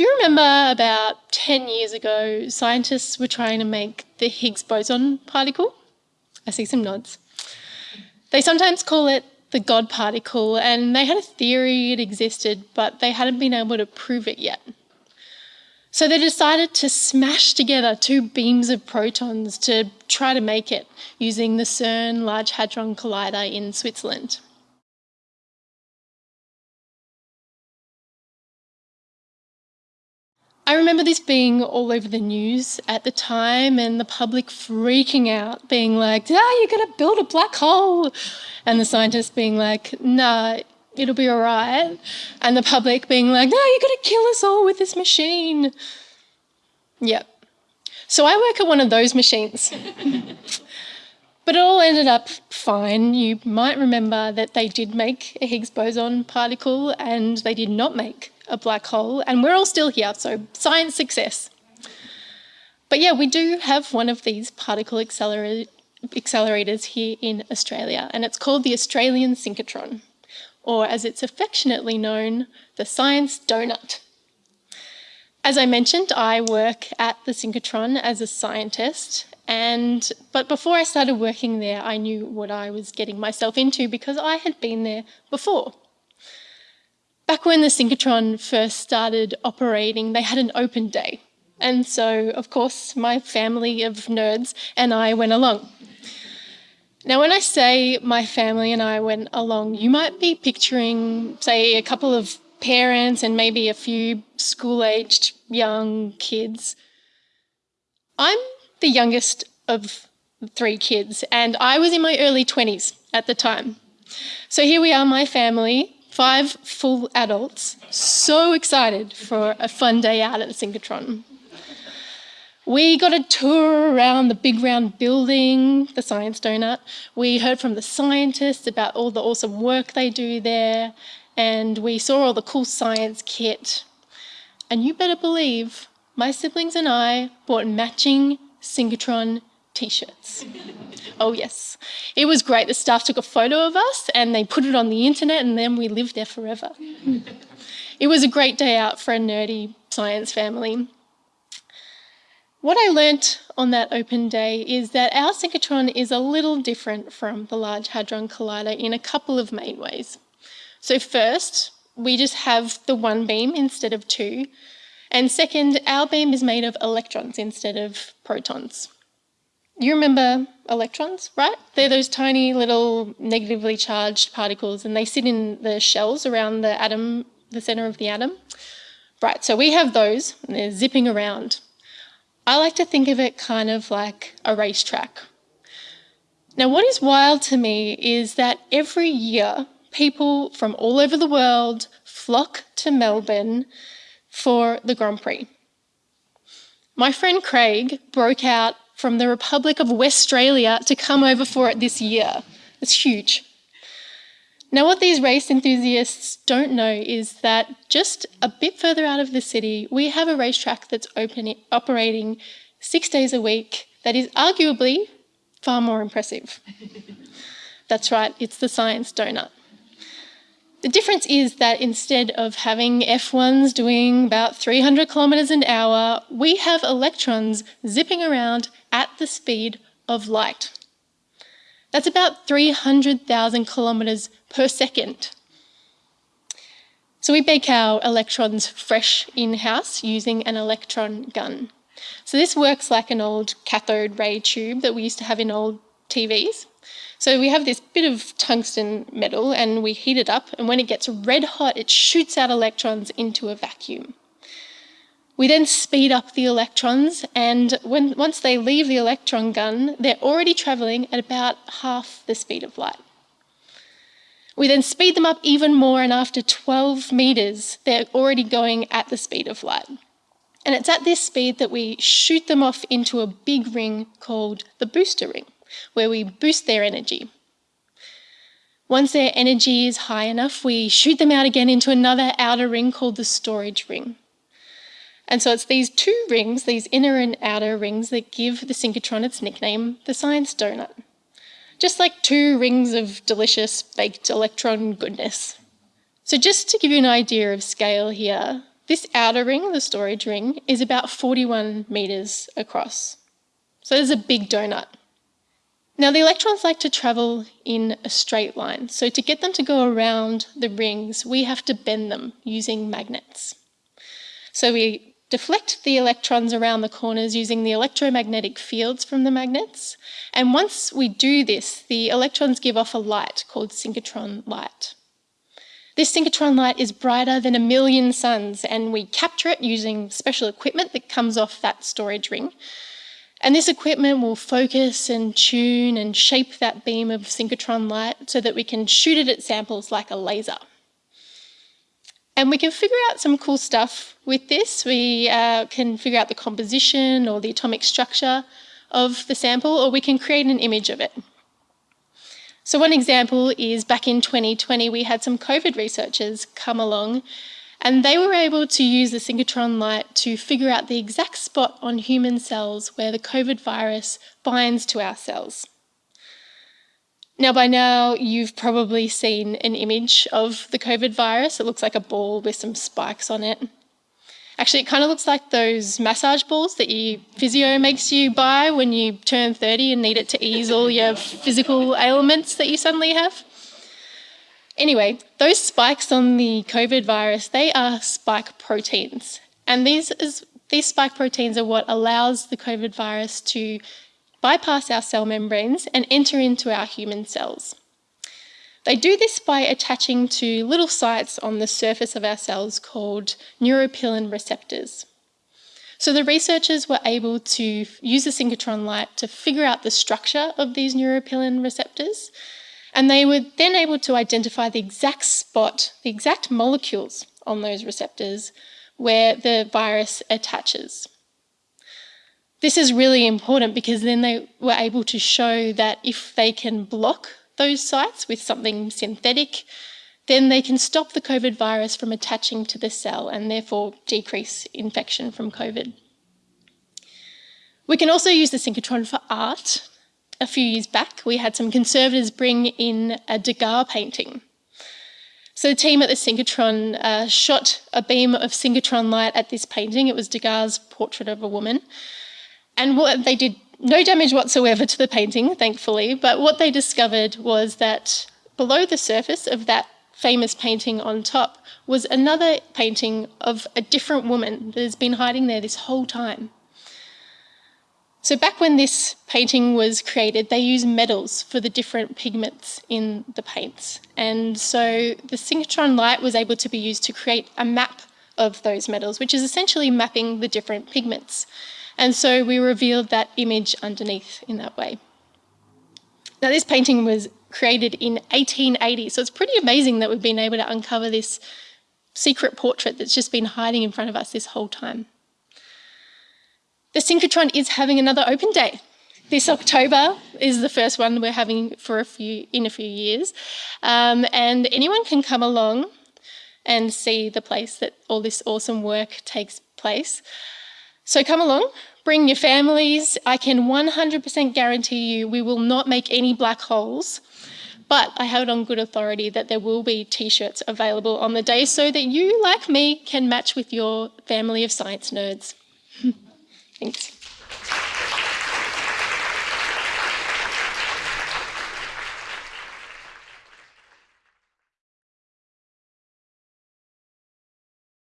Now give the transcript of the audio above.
Do you remember about 10 years ago, scientists were trying to make the Higgs boson particle? I see some nods. They sometimes call it the God particle, and they had a theory it existed, but they hadn't been able to prove it yet. So they decided to smash together two beams of protons to try to make it using the CERN Large Hadron Collider in Switzerland. I remember this being all over the news at the time and the public freaking out, being like, ah, you're going to build a black hole. And the scientists being like, nah, it'll be all right. And the public being like, no, you're going to kill us all with this machine. Yep. So I work at one of those machines. but it all ended up fine. You might remember that they did make a Higgs boson particle and they did not make a black hole, and we're all still here, so science success. But yeah, we do have one of these particle accelerator accelerators here in Australia, and it's called the Australian Synchrotron, or as it's affectionately known, the Science Donut. As I mentioned, I work at the synchrotron as a scientist, and but before I started working there, I knew what I was getting myself into because I had been there before. Back when the synchrotron first started operating, they had an open day. And so, of course, my family of nerds and I went along. Now, when I say my family and I went along, you might be picturing, say, a couple of parents and maybe a few school aged young kids. I'm the youngest of three kids, and I was in my early 20s at the time. So here we are, my family, five full adults, so excited for a fun day out at the synchrotron. We got a tour around the big round building, the Science Donut. We heard from the scientists about all the awesome work they do there, and we saw all the cool science kit. And you better believe my siblings and I bought matching synchrotron t-shirts. Oh yes, it was great. The staff took a photo of us and they put it on the internet and then we lived there forever. it was a great day out for a nerdy science family. What I learnt on that open day is that our synchrotron is a little different from the Large Hadron Collider in a couple of main ways. So first, we just have the one beam instead of two. And second, our beam is made of electrons instead of protons. You remember electrons, right? They're those tiny little negatively charged particles and they sit in the shells around the atom, the center of the atom. Right, so we have those and they're zipping around. I like to think of it kind of like a racetrack. Now, what is wild to me is that every year people from all over the world flock to Melbourne for the Grand Prix. My friend Craig broke out from the Republic of Westralia to come over for it this year. It's huge. Now, what these race enthusiasts don't know is that just a bit further out of the city, we have a racetrack that's open, operating six days a week that is arguably far more impressive. that's right, it's the Science Donut. The difference is that instead of having F1s doing about 300 kilometers an hour, we have electrons zipping around at the speed of light. That's about 300,000 kilometers per second. So we bake our electrons fresh in-house using an electron gun. So this works like an old cathode ray tube that we used to have in old TVs. So we have this bit of tungsten metal and we heat it up and when it gets red hot, it shoots out electrons into a vacuum. We then speed up the electrons and when, once they leave the electron gun, they're already travelling at about half the speed of light. We then speed them up even more and after 12 metres, they're already going at the speed of light. And it's at this speed that we shoot them off into a big ring called the booster ring where we boost their energy. Once their energy is high enough, we shoot them out again into another outer ring called the storage ring. And so it's these two rings, these inner and outer rings, that give the synchrotron its nickname, the science donut. Just like two rings of delicious baked electron goodness. So just to give you an idea of scale here, This outer ring, the storage ring, is about 41 metres across. So it's a big donut. Now the electrons like to travel in a straight line. So to get them to go around the rings, we have to bend them using magnets. So we deflect the electrons around the corners using the electromagnetic fields from the magnets. And once we do this, the electrons give off a light called synchrotron light. This synchrotron light is brighter than a million suns and we capture it using special equipment that comes off that storage ring. And this equipment will focus and tune and shape that beam of synchrotron light so that we can shoot it at samples like a laser. And we can figure out some cool stuff with this. We uh, can figure out the composition or the atomic structure of the sample, or we can create an image of it. So one example is back in 2020, we had some COVID researchers come along and they were able to use the synchrotron light to figure out the exact spot on human cells where the COVID virus binds to our cells. Now, by now, you've probably seen an image of the COVID virus. It looks like a ball with some spikes on it. Actually, it kind of looks like those massage balls that your physio makes you buy when you turn 30 and need it to ease all your physical ailments that you suddenly have. Anyway, those spikes on the COVID virus, they are spike proteins. And these, is, these spike proteins are what allows the COVID virus to bypass our cell membranes and enter into our human cells. They do this by attaching to little sites on the surface of our cells called neuropilin receptors. So the researchers were able to use the synchrotron light to figure out the structure of these neuropilin receptors and they were then able to identify the exact spot, the exact molecules on those receptors where the virus attaches. This is really important because then they were able to show that if they can block those sites with something synthetic, then they can stop the COVID virus from attaching to the cell and therefore decrease infection from COVID. We can also use the synchrotron for art a few years back, we had some conservators bring in a Degas painting. So the team at the synchrotron uh, shot a beam of synchrotron light at this painting. It was Degas' portrait of a woman. And what they did no damage whatsoever to the painting, thankfully, but what they discovered was that below the surface of that famous painting on top was another painting of a different woman that has been hiding there this whole time. So back when this painting was created, they used metals for the different pigments in the paints. And so the synchrotron light was able to be used to create a map of those metals, which is essentially mapping the different pigments. And so we revealed that image underneath in that way. Now this painting was created in 1880, so it's pretty amazing that we've been able to uncover this secret portrait that's just been hiding in front of us this whole time. The synchrotron is having another open day. This October is the first one we're having for a few in a few years, um, and anyone can come along and see the place that all this awesome work takes place. So come along, bring your families. I can 100% guarantee you we will not make any black holes, but I have it on good authority that there will be t-shirts available on the day so that you, like me, can match with your family of science nerds. Thanks.